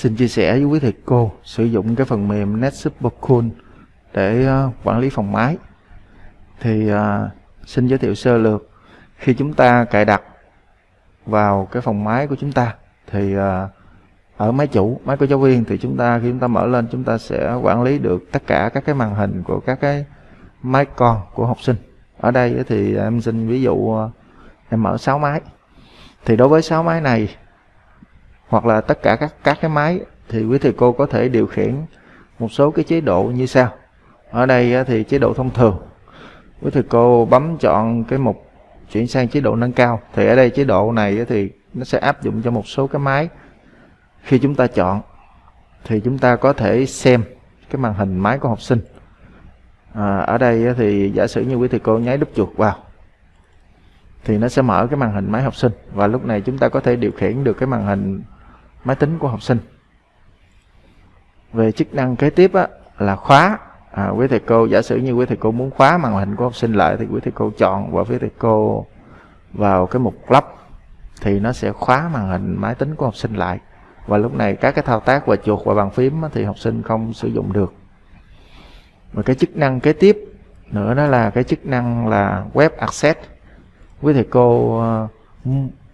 xin chia sẻ với quý thầy cô sử dụng cái phần mềm NetSuperCool để uh, quản lý phòng máy. Thì uh, xin giới thiệu sơ lược. Khi chúng ta cài đặt vào cái phòng máy của chúng ta thì uh, ở máy chủ máy của giáo viên thì chúng ta khi chúng ta mở lên chúng ta sẽ quản lý được tất cả các cái màn hình của các cái máy con của học sinh. Ở đây thì em xin ví dụ em mở 6 máy. Thì đối với 6 máy này hoặc là tất cả các các cái máy thì quý thầy cô có thể điều khiển một số cái chế độ như sau. Ở đây thì chế độ thông thường. Quý thầy cô bấm chọn cái mục chuyển sang chế độ nâng cao. Thì ở đây chế độ này thì nó sẽ áp dụng cho một số cái máy. Khi chúng ta chọn thì chúng ta có thể xem cái màn hình máy của học sinh. À, ở đây thì giả sử như quý thầy cô nháy đúp chuột vào thì nó sẽ mở cái màn hình máy học sinh. Và lúc này chúng ta có thể điều khiển được cái màn hình máy tính của học sinh. Về chức năng kế tiếp á, là khóa. À, quý thầy cô giả sử như quý thầy cô muốn khóa màn hình của học sinh lại thì quý thầy cô chọn và quý thầy cô vào cái mục lắp thì nó sẽ khóa màn hình máy tính của học sinh lại. Và lúc này các cái thao tác và chuột và bàn phím thì học sinh không sử dụng được. Và cái chức năng kế tiếp nữa đó là cái chức năng là web access. Quý thầy cô ờ,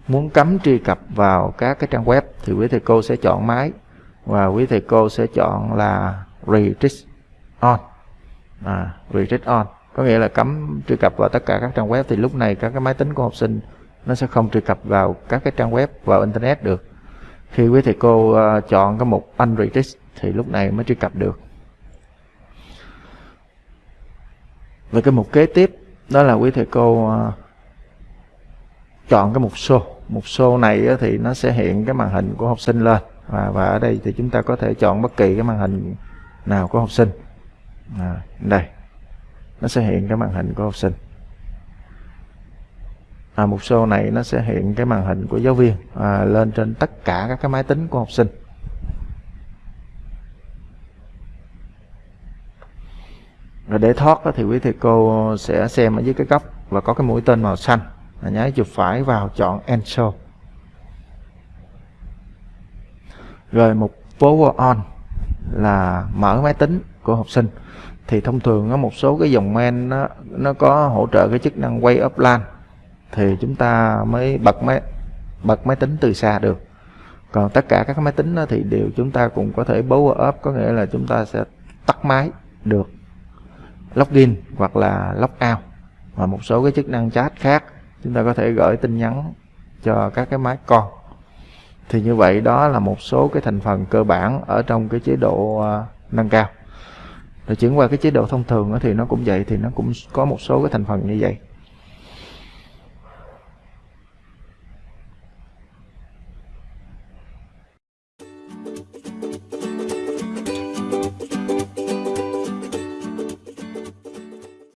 muốn cấm truy cập vào các cái trang web thì quý thầy cô sẽ chọn máy và quý thầy cô sẽ chọn là restrict on. À, restrict on. Có nghĩa là cấm truy cập vào tất cả các trang web thì lúc này các cái máy tính của học sinh nó sẽ không truy cập vào các cái trang web vào internet được. Khi quý thầy cô uh, chọn cái mục unrestrict thì lúc này mới truy cập được. Và cái mục kế tiếp đó là quý thầy cô uh, chọn cái mục show mục show này thì nó sẽ hiện cái màn hình của học sinh lên. Và, và ở đây thì chúng ta có thể chọn bất kỳ cái màn hình nào của học sinh. À, đây. Nó sẽ hiện cái màn hình của học sinh. À, mục show này nó sẽ hiện cái màn hình của giáo viên à, lên trên tất cả các cái máy tính của học sinh. Rồi để thoát thì quý thầy cô sẽ xem ở dưới cái góc và có cái mũi tên màu xanh nháy chuột phải vào chọn Ensure rồi một power on là mở máy tính của học sinh. Thì thông thường có một số cái dòng men nó nó có hỗ trợ cái chức năng quay up LAN. Thì chúng ta mới bật máy bật máy tính từ xa được. Còn tất cả các máy tính đó thì đều chúng ta cũng có thể power up, có nghĩa là chúng ta sẽ tắt máy được. Login hoặc là log out và một số cái chức năng chat khác chúng ta có thể gửi tin nhắn cho các cái máy con. Thì như vậy đó là một số cái thành phần cơ bản ở trong cái chế độ à, nâng cao. Rồi chuyển qua cái chế độ thông thường thì nó cũng vậy, thì nó cũng có một số cái thành phần như vậy.